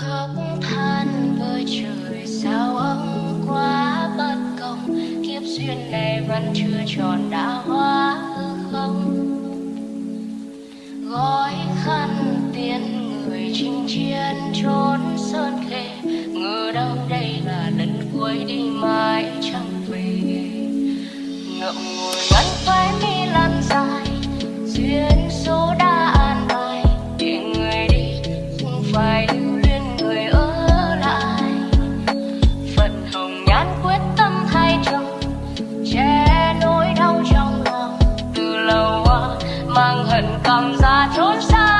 khóc than với trời, sao ông quá bất công. Kiếp duyên này vẫn chưa tròn, đã hóa không? Gói khăn tiền người chinh chiến trốn sơn khê. Ngờ đâu đây là lần cuối đi mãi chẳng hận cảm ra trốn xa.